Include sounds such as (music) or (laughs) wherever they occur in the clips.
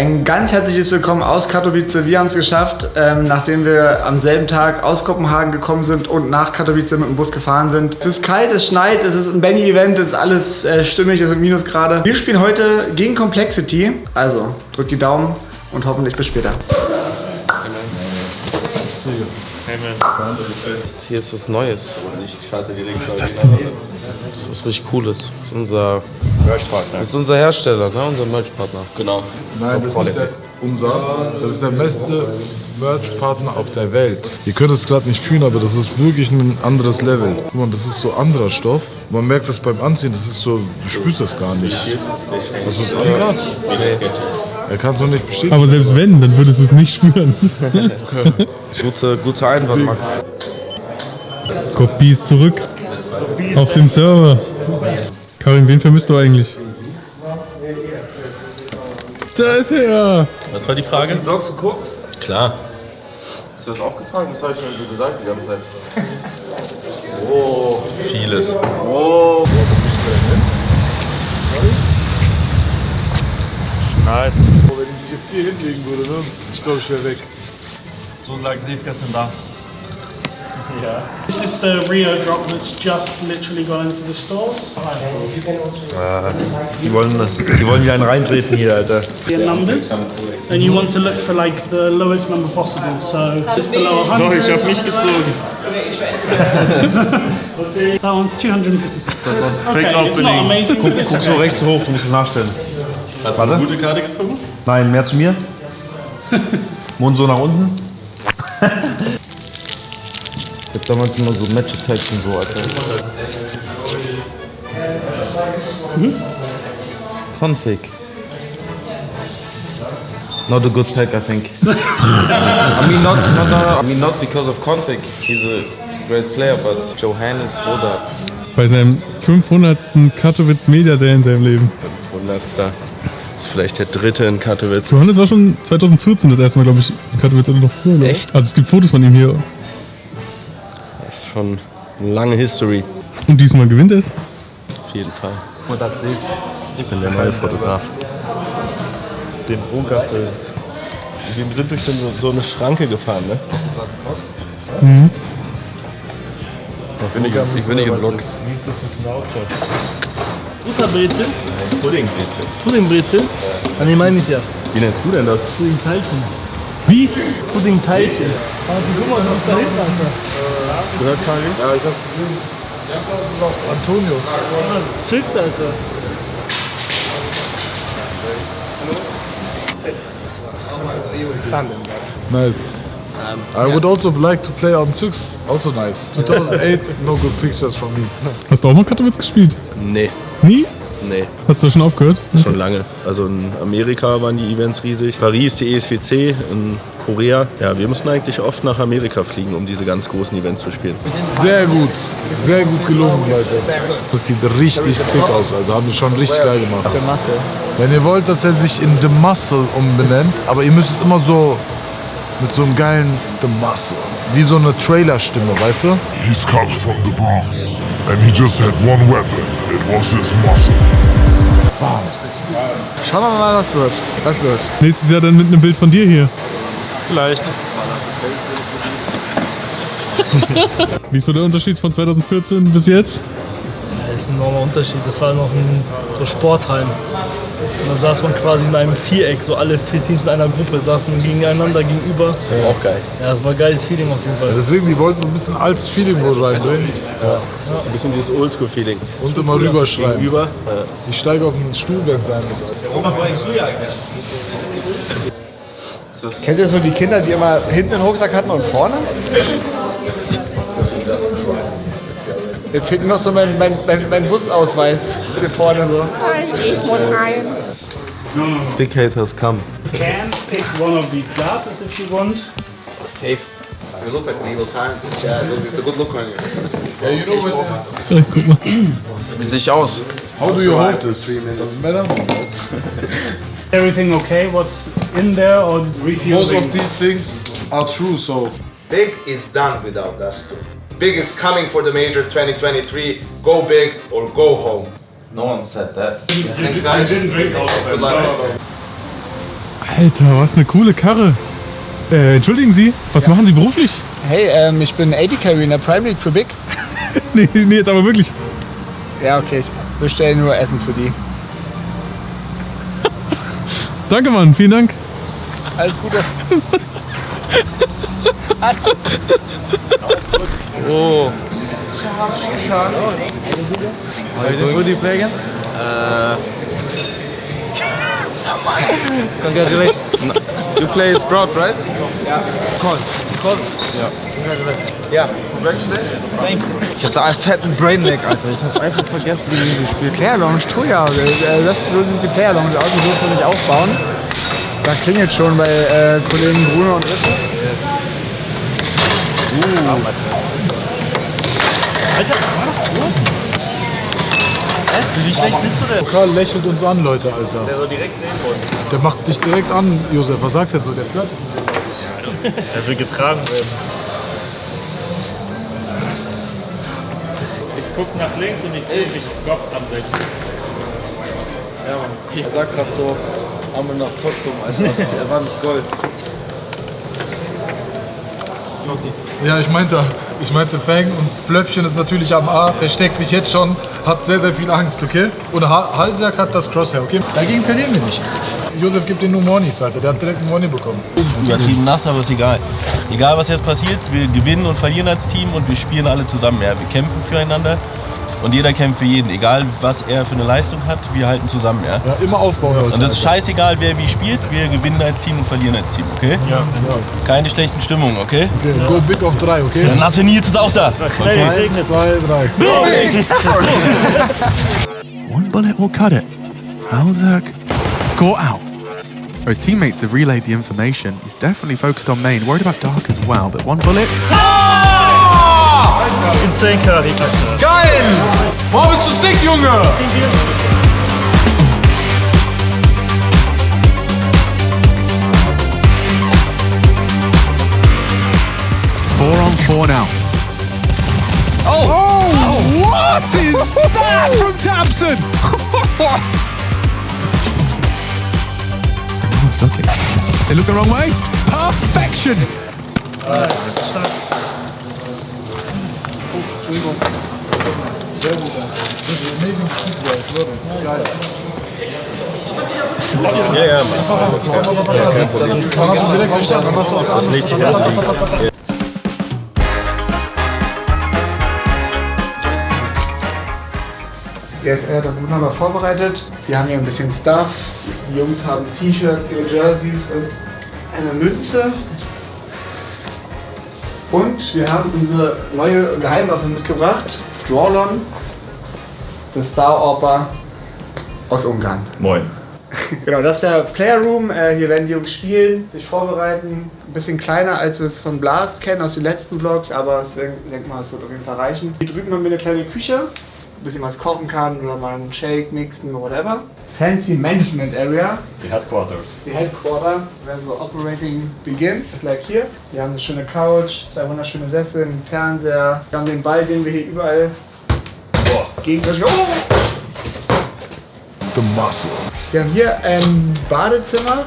Ein ganz herzliches Willkommen aus Katowice. Wir haben es geschafft, ähm, nachdem wir am selben Tag aus Kopenhagen gekommen sind und nach Katowice mit dem Bus gefahren sind. Es ist kalt, es schneit, es ist ein Benny-Event, es ist alles äh, stimmig, es sind Minusgrade. Wir spielen heute gegen Complexity. Also, drückt die Daumen und hoffentlich bis später. Hier ist was Neues. Was ist das Das ist was richtig Cooles. Das ist unser Merch-Partner. Das ist unser Hersteller, ne? unser Merch-Partner. Genau. Nein, das ist nicht der, unser. Das ist der beste Merch-Partner auf der Welt. Ihr könnt es gerade nicht fühlen, aber das ist wirklich ein anderes Level. Guck mal, das ist so anderer Stoff. Man merkt das beim Anziehen, das ist so, du spürst das gar nicht. Hast du es angehört? Er kann es noch nicht bestätigen. Aber selbst wenn, dann würdest du es nicht spüren. (laughs) Gute, gute Einwand, Max. Kopie ist zurück. Auf dem Server. Karin, wen vermisst du eigentlich? Da ist er! Was war die Frage? Vlogs geguckt? Klar. Hast du das auch gefragt? Was habe ich denn so gesagt die ganze Zeit? (laughs) Vieles. Schneit. Wenn ich mich jetzt hier hinlegen würde, ne? ich glaube, ich wäre weg. So lag Sef gestern da. This is the Rio drop that's just literally gone into the stores. Die wollen, die wollen wieder einen reintreten hier, Alter. The numbers, and you want to look for like the lowest number possible. So it's below 100. ich hab mich gezogen. (laughs) That one's 256. So it's, fake okay, it's not amazing, it's Guck so rechts hoch, du musst es nachstellen. Hast du eine gute Karte gezogen? Nein, mehr zu mir. (laughs) Mund so nach unten. (laughs) Ich hab damals immer so Match-Attacks und so, Alter. Config. Not a good pack, I think. (laughs) I mean, not, not, not, I mean, not because of Config. He's a great player, but Johannes Wodards. Bei seinem 500. Katowice Media Day in seinem Leben. 100. Ist vielleicht der dritte in Katowice. Johannes war schon 2014 das erste Mal, glaube ich, in Katowice oder noch früher. Echt? Also es gibt Fotos von ihm hier. Das ist schon eine lange History. Und diesmal gewinnt es. Auf jeden Fall. Ich bin der neue Fotograf. Den Bunker. Wir sind durch so, so eine Schranke gefahren, ne? Ich bin nicht, ich bin nicht im Block. Butterbrezel, Puddingbrezel. Puddingbrezel. Ah, nee, meine ich ja. Wie nennst du denn das? Puddingteilchen. Wie? Puddingteilchen. Ah, guck mal, du bist da hinten, Alter. Gehört, Karin? Ja, ich hab's gesehen. Antonio. Zirks, Alter. Nice. I would also like to play on Six. Also nice. 2008, (laughs) no good pictures from me. Hast du auch mal Katowice gespielt? Nee, Nie? Nee. Hast du schon aufgehört? Schon lange. Also in Amerika waren die Events riesig. Paris, die ESWC, in Korea. Ja, wir mussten eigentlich oft nach Amerika fliegen, um diese ganz großen Events zu spielen. Sehr gut. Sehr gut gelungen, Leute. Das sieht richtig sick aus. Also haben die schon richtig geil gemacht. Der Masse. Wenn ihr wollt, dass er sich in The Muscle umbenennt, aber ihr müsst es immer so mit so einem geilen The Muscle. Wie so eine Trailer-Stimme, weißt du? He comes from the Bronx, and he just had one weapon. It was his muscle. Schauen wir mal, was wird. Was wird. Nächstes Jahr dann mit einem Bild von dir hier. Vielleicht. (laughs) Wie ist so der Unterschied von 2014 bis jetzt? Das ist ein enormer Unterschied. Das war noch ein so Sportheim. Da saß man quasi in einem Viereck, so alle vier Teams in einer Gruppe saßen gegeneinander gegenüber. Auch geil. Ja, das war ein geiles Feeling auf jeden Fall. Deswegen, die wollten so ein bisschen altes Feeling wohl reinbringen. Das ist ein bisschen dieses Oldschool-Feeling. Und immer rüberschreiben. Gegenüber. Ich steige auf den Stuhl, wenn es sein muss. Kennt ihr so die Kinder, die immer hinten einen Rucksack hatten und vorne? Jetzt fehlt nur noch so mein, mein, mein, mein Busausweis. Bitte vorne so. Ich muss rein. Big haters come. You Can pick one of these glasses if you want. Safe. You look like an evil scientist. Yeah, it's a good look on you. Yeah, you know what? Guck mal. Wie sehe ich aus? How do you hold this? Doesn't matter. (laughs) Everything okay? What's in there or Most of these things are true, so Big is done without us two. Big is coming for the major 2023. Go big or go home. No one said that. Alter, was eine coole Karre. Äh, entschuldigen Sie, was machen Sie beruflich? Hey, ähm, ich bin AD Carry in der Prime League für Big. (laughs) nee, nee, jetzt aber wirklich. Ja, okay, ich bestelle nur Essen für die. (laughs) Danke, Mann, vielen Dank. Alles Gute. (laughs) Oh. Who do you play against? Congratulations. You play Sprout, right? Ich hatte einen fetten Brainlag, Alter. Ich hab einfach vergessen, wie die gespielt Player Lounge, Toja. Äh, Das so die Player Lounge aus, die dürfen wir nicht aufbauen. Da klingelt schon bei äh, Kollegen Bruno und Richard. Wie schlecht bist du denn? Karl lächelt uns an, Leute, Alter. Der soll direkt sehen wollen. Der macht dich direkt an, Josef. Was sagt er so? Der flirtet mit dir, glaub ich. Er will getragen werden. Ich guck nach links und ich sehe mich Gott anbrechen. Er sagt gerade so, Arme nach Soktum, Alter. (laughs) Er war nicht Gold. Ja, ich meinte, ich meinte Fang und Flöppchen ist natürlich am A, versteckt sich jetzt schon, hat sehr, sehr viel Angst, okay? Und ha Halsjak hat das Crosshair, okay? Dagegen verlieren wir nicht. Josef gibt den nur Monis, Alter. Der hat direkt einen Moni bekommen. Übertrieben nass, aber ist egal. Egal was jetzt passiert, wir gewinnen und verlieren als Team und wir spielen alle zusammen. Ja, wir kämpfen füreinander und jeder kämpft für jeden. Egal was er für eine Leistung hat, wir halten zusammen. Ja? Ja, immer aufbauen, Leute. Und es ist scheißegal, wer wie spielt. Wir gewinnen als Team und verlieren als Team, okay? Ja. Keine schlechten Stimmungen, okay? Okay, go big auf drei, okay? Der nasse Nils ist auch da. Es Eins, zwei, drei. (laughs) One bullet will cut it. Halzak got out. Where his teammates have relayed the information, he's definitely focused on main, worried about dark as well, but one bullet. Insane Curry, Alter. Geil! Warum bist du dick, Junge? Four on four now. Oh! oh, oh. what is that (laughs) from Tamsin? Everyone's looking. They look the wrong way. Perfection! Ja, ja, Dann hast du direkt dann hast du auf der anderen Seite. Jetzt er hat das wunderbar vorbereitet. Wir haben hier ein bisschen Stuff. Die Jungs haben T-Shirts, ihre Jerseys und eine Münze. Und wir haben unsere neue Geheimwaffe mitgebracht. Drawlon, das Star Oper aus Ungarn. Moin. (laughs) Genau, das ist der Player Room. Äh, hier werden die Jungs spielen, sich vorbereiten. Ein bisschen kleiner, als wir es von Blast kennen aus den letzten Vlogs, aber ich denke mal, es wird auf jeden Fall reichen. Hier drüben haben wir eine kleine Küche, ein bisschen was kochen kann oder mal einen Shake mixen, whatever. Fancy Management Area, Die Headquarters. die Headquarter, where the operating begins. Like hier. Wir haben eine schöne Couch, zwei wunderschöne Sessel, einen Fernseher. Wir haben den Ball, den wir hier überall gegen oh! The muscle. Wir haben hier ein Badezimmer.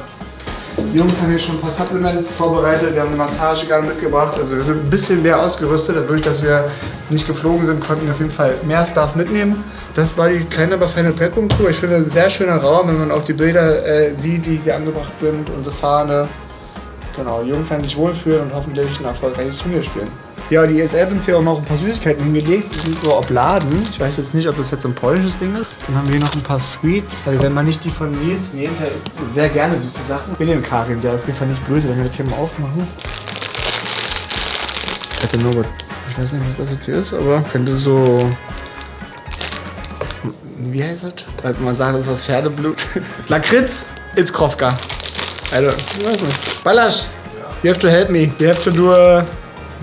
Die Jungs haben hier schon ein paar Supplements vorbereitet. Wir haben eine Massagegun mitgebracht. Also wir sind ein bisschen mehr ausgerüstet. Dadurch, dass wir nicht geflogen sind, konnten wir auf jeden Fall mehr Stuff mitnehmen. Das war die kleine, aber feine Packung Tour. Ich finde, ein sehr schöner Raum, wenn man auch die Bilder äh, sieht, die hier angebracht sind. Unsere Fahne. Genau, die Jungs werden sich wohlfühlen und hoffentlich ein erfolgreiches Turnier spielen. Ja, die ESL hat uns hier auch noch ein paar Süßigkeiten hingelegt. Die sind so Obladen. Ich weiß jetzt nicht, ob das jetzt so ein polnisches Ding ist. Dann haben wir hier noch ein paar Sweets. Weil wenn man nicht die von Nils nimmt, der isst sehr gerne süße Sachen. Wir nehmen Karin, der ist auf jeden Fall nicht böse, wenn wir das hier mal aufmachen. Ich nur was. Ich weiß nicht, was das jetzt hier ist, aber könnte so. Wie heißt das? Halt mal sagen, das ist aus Pferdeblut. (laughs) Lakritz, it's Krofka. Also, ich weiß nicht. Balasch, you have to help me. You have to do a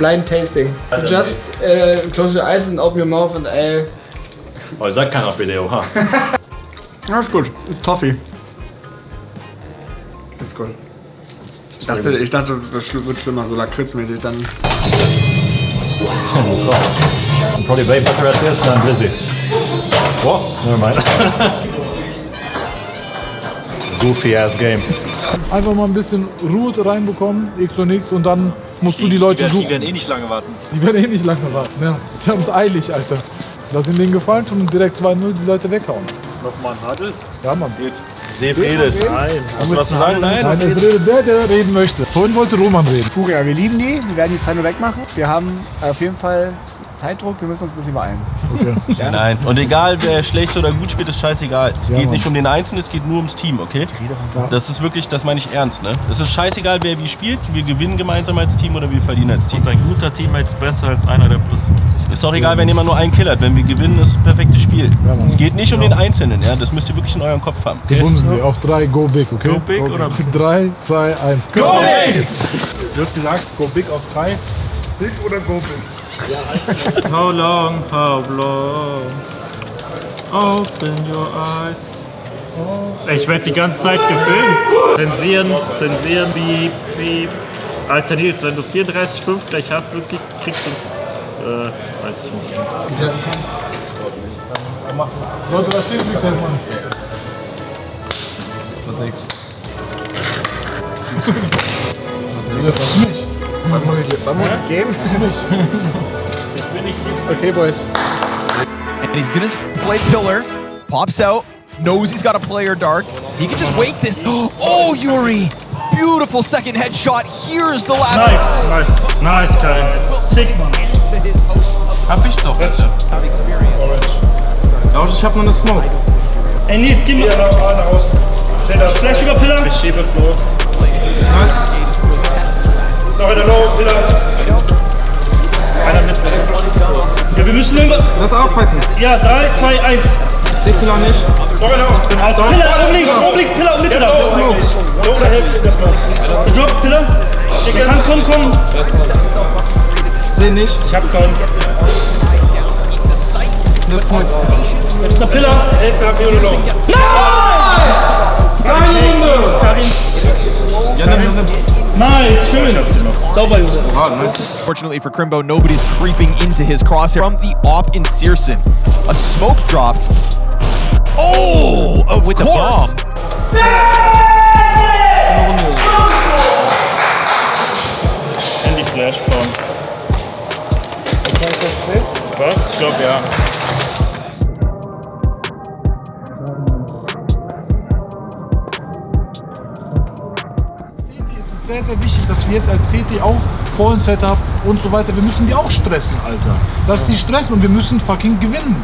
blind tasting. Just uh, close your eyes and open your mouth and I'll... Oh, ich sag keiner auf Video, ha. (laughs) Ja, ist gut. Ist Toffee. Ist gut. Ich dachte, ich dachte, das wird schlimmer, so lakritzmäßig dann. Probably way better at this than Blizzy. What? Never mind. (laughs) Goofy ass game. Einfach mal ein bisschen Ruhe reinbekommen, X und X, und dann musst du die Leute die, suchen. die werden eh nicht lange warten. Die werden eh nicht lange warten, ja. Die haben es eilig, Alter. Lass ihnen den gefallen tun und direkt 2-0 die Leute weghauen. Nochmal ein Hadel. Ja, Mann. Geht. Sepp redet. Nein. Hast du was zu sagen? Nein. Nein, es redet der, der reden möchte. Vorhin wollte Roman reden. Furia, wir lieben die, wir werden die Zeit nur wegmachen. Wir haben auf jeden Fall Zeitdruck, wir müssen uns ein bisschen beeilen. Okay. (laughs) Nein. Und egal, wer schlecht oder gut spielt, ist scheißegal. Es Ja, geht Mann. nicht um den Einzelnen, es geht nur ums Team, okay? Das ist wirklich, das meine ich ernst, ne? Es ist scheißegal, wer wie spielt. Wir gewinnen gemeinsam als Team oder wir verlieren als Team. Und ein guter Teammate ist besser als einer, der plus 50 Ist doch egal, wenn jemand nur einen killert. Wenn wir gewinnen, ist es perfektes Spiel. es geht nicht um den Einzelnen, ja? Das müsst ihr wirklich in eurem Kopf haben. Wir bumsen die auf 3, go big, okay? Go big oder- 3, 2, 1. Go big! Es wird gesagt, go big auf 3. Big oder go big? How long, how long? Open your eyes. Ich werde die ganze Zeit gefilmt. Zensieren, zensieren, piep, piep. Alter Nils, wenn du 34,5 gleich hast, wirklich kriegst du. Äh, weiß ich nicht. Leute, da steht nicht, das Mann. Wird nix. Das ist nicht. Wollen wir die geben? (laughs) Okay, Boys. And he's gonna play pillar. Pops out. Knows he's got a player dark. He can just wait this. (gasps) Oh, Yuri! Beautiful second headshot. Here's the last. Nice, nice, nice, Kyle. Sick, Mann. Hab ich doch, bitte. Lausch, ich hab noch eine Smoke. Ey, Nils, gib mir raus. Flash über Pillar. Ich schiebe Flo. Nice. Noch in der Low, Pillar. Einer mit. Ja, wir müssen irgendwas. Lass aufhalten. Ja, 3, 2, 1. Ich seh Pillar nicht. Noch einer. Pillar, oben links, oben links, Pillar, und mit Pillar. Smoke. Low oder Hälfte, das Low. Gedroppt, Pillar. Der kann kommen, kommen. Seh nicht. Ich hab keinen. Das Smoke. Jetzt ist der Pillar. Hälfte hab ich oder Low. Eine Runde. Karin. Ja, nimm, nimm, nimm. Nice, schön. Sauber, Josef. Ah, nice. Fortunately for Crimbo, nobody's creeping into his crosshair. From the op in Searson, a smoke dropped. Oh, of with course. Handy Flash, komm. Was? Ich glaub ja. Sehr, sehr wichtig, dass wir jetzt als CT auch vollen Setup und so weiter, wir müssen die auch stressen, Alter. Dass die stressen und wir müssen fucking gewinnen.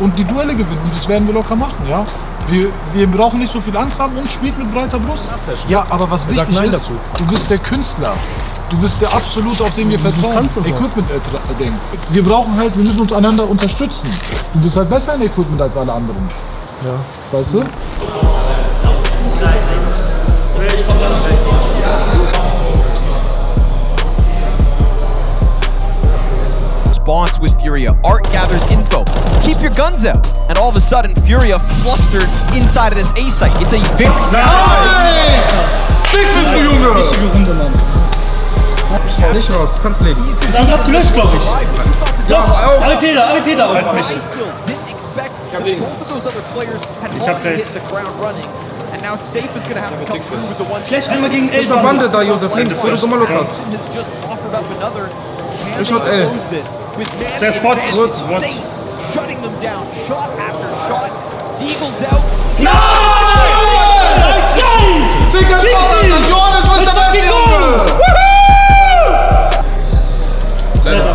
Und die Duelle gewinnen. Und das werden wir locker machen, ja. Wir, wir brauchen nicht so viel Angst haben und spielt mit breiter Brust. Ja, aber was sagt wichtig ist, dazu. du bist der Künstler. Du bist der Absolute, auf den wir vertrauen. Equipment Ding. Wir brauchen halt, wir müssen uns einander unterstützen. Du bist halt besser in Equipment als alle anderen. Ja. Weißt du? Response with Furia. Art gathers info. Keep your guns out. And all of a sudden, Furia flustered inside of this A site. It's a very nice. bist du, Junge! Richtige Nicht raus, kannst leben. Dann hast du gelöscht, glaube ich. Doch, AWP da, AWP da. I still didn't expect that both of those other players had Ich hab already recht. hit the ground running. And now Safe is going to have to come through with the one. Flash einmal gegen Ich war Bande da, Josef, links, wo du dummer Look hast. Has just offered up another. Can Ich they shot L. close this with man Der Spot. advantage? Gut, gut. Safe shutting them down, shot after shot. Deagle's out. Nice, geil! Sicker Spaß, Alter. Johannes, was ist der Beste, Junge? Leider.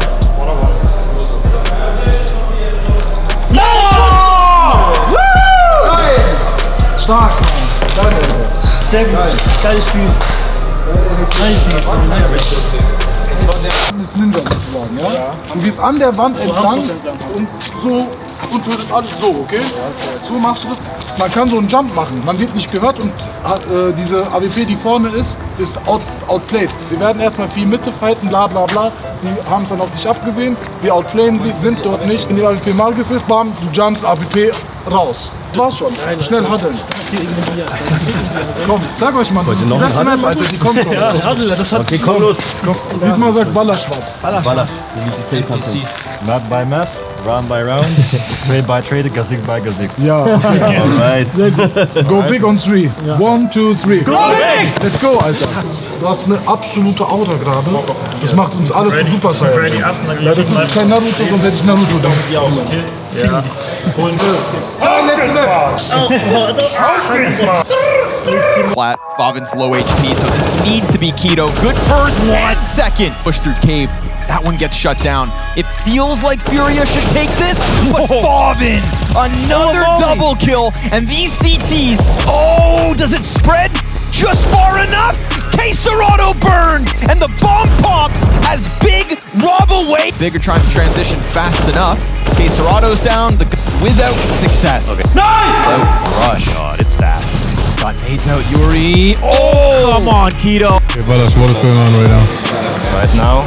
Stark, Mann. Sehr gut. Geiles Spiel. Nice, Nils, Mann. Nice. ist Ninja sozusagen, ja? Du gehst an der Wand entlang und so und das alles so, okay? So machst du das. Man kann so einen Jump machen, man wird nicht gehört und äh, diese AWP, die vorne ist, ist out, outplayed. Sie werden erstmal viel Mitte fighten, bla bla bla. Sie haben es dann auf dich abgesehen, wir outplayen sie, sind dort nicht. Wenn die AWP mal ist, bam, du jumpst AWP raus. War's schon. Schnell haddeln. Komm, sag euch mal, das ist die beste Map, Alter, die kommt noch. Ja, Haddel, das hat. Okay, komm los. Diesmal sagt Ballasch was. Ballasch. Map by Map. Round by round, (laughs) trade by trade, Gesicht by Gesicht. Ja. (laughs) Alright. Sehr gut. Go big on three. One, two, three. Go big! Let's go, Alter. Du hast eine absolute Aura gerade. Das macht uns alle zu Super Saiyajins. Ja, das ist kein Naruto, sonst hätte ich Naruto da. Ja. Holen Ah, letzte Flat, Favin's low HP, so this needs to be Keto. Good first and second. Push through Cave. That one gets shut down. It feels like Furia should take this, but Favin, another double kill. And these CTs, oh, does it spread just far enough? Quesarado burned, and the bomb pops as Big rob away. Bigger trying to transition fast enough. Quesarado's down, the without success. Nice! Rush. Oh God, it's fast. Got nades out, Yuri. Oh, come on, Keto. Okay, Ballas, what is going on right now? Right now,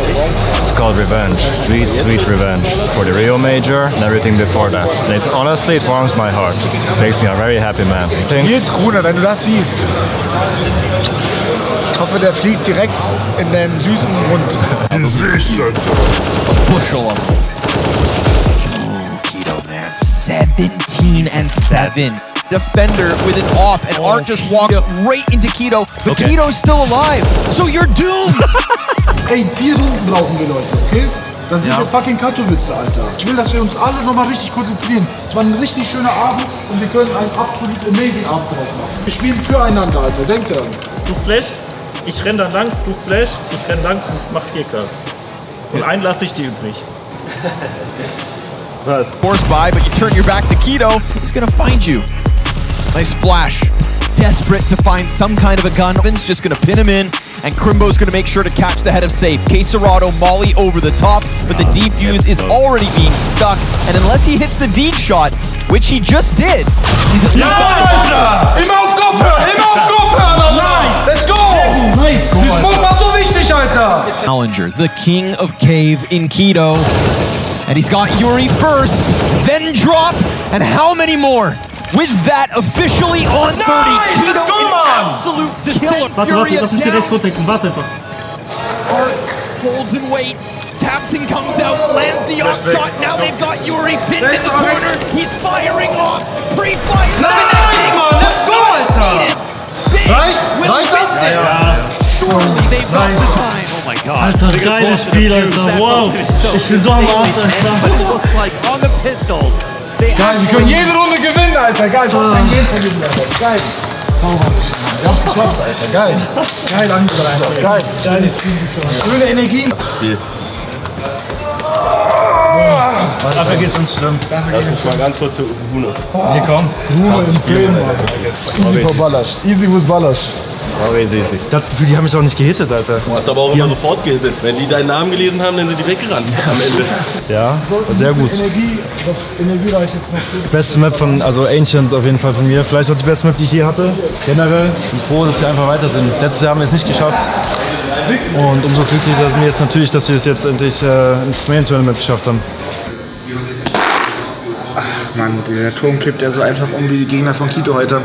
it's called revenge. Sweet, sweet revenge. For the Rio Major and everything before that. And it, honestly, it warms my heart. Makes me a very happy man. Think- Nils Gruner, wenn du das siehst. Ich hoffe, der fliegt direkt in deinen süßen Mund. Bushel of Oh, Keto, man. 17 and 7. Defender with an off, and oh, Art just walks right into Keto, but Okay. Keto's still alive. So you're doomed. (laughs) Ey, vier Runden brauchen wir, Leute, okay? Dann sind wir fucking Katowice, Alter. Ich will, dass wir uns alle nochmal richtig konzentrieren. Es war ein richtig schöner Abend und wir können einen absolut amazing Abend drauf machen. Wir spielen füreinander, Alter. Denkt daran. Du flash, ich renn da lang, du flash, ich renn lang und mach 4K. Und einen lasse ich dir übrig. Was? Force by, but you turn your back to Keto. He's gonna find you. Nice flash. Desperate to find some kind of a gun. Vin's just gonna pin him in, and Crimbo's gonna make sure to catch the head of safe. Quesarado, Molly over the top, but the oh, defuse is already being stuck, and unless he hits the deed shot, which he just did, he's at least Immer auf Kopf hören! Immer auf Kopf! Nice. Let's go! Nice. Die Smoke war so wichtig, Alter! Challenger, the king of cave in Keto. And he's got Yuri first, then drop, and how many more? With that officially on 30, Keto in absolute descent. Warte, warte, Fury lass mich die down. Rechts runterdecken, warte einfach. Art holds and waits. Tabson comes out, lands the off Respect. shot. Now they've got Yuri pinned in the go. corner. He's firing off. Pre-fire. Nice, man. Let's go, Alter. Big Reicht's? will Reicht win das? this. Surely they've got the time. Oh my god. Alter, geiles Spiel, Alter. Wow. Ich bin so am Arsch, Alter. looks like on the pistols. Geil, wir können jede Runde gewinnen, Alter. Geil, das ist ein Game von diesem Alter. Geil. Haben es geschafft, Alter. Geil. Geil, angebracht. Geil. Geiles Spiel. Schöne Energien. Dafür geht's uns schlimm. Lass mich mal ganz kurz zu Bruno. Hier komm. Ruhe im Film, Alter. Easy for Ballasch. Easy with Ballasch. Sorry, easy. Ich hab das Gefühl, die haben mich auch nicht gehittet, Alter. Du hast aber auch immer sofort gehittet. Wenn die deinen Namen gelesen haben, dann sind die weggerannt (laughs) am Ende. Ja, sehr gut. Energie, was energiereich ist. Beste Map von, also Ancient auf jeden Fall von mir. Vielleicht auch die beste Map, die ich je hatte. Generell bin ich froh, dass wir einfach weiter sind. Letztes Jahr haben wir es nicht geschafft. Und umso glücklicher sind wir jetzt natürlich, dass wir es jetzt endlich äh, ins Main-Tournament geschafft haben. Mann, der Turm kippt ja so einfach um wie die Gegner von Quito heute.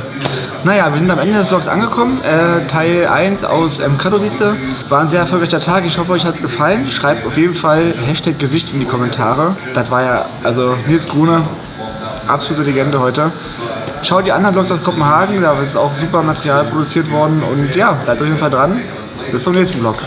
Naja, wir sind am Ende des Vlogs angekommen. Äh, Teil 1 aus ähm, Katowice. War ein sehr erfolgreicher Tag. Ich hoffe, euch hat es gefallen. Schreibt auf jeden Fall Hashtag Gesicht in die Kommentare. Das war ja, also Nils Grune, absolute Legende heute. Schaut die anderen Vlogs aus Kopenhagen, da ist auch super Material produziert worden. Und ja, bleibt auf jeden Fall dran. Bis zum nächsten Vlog.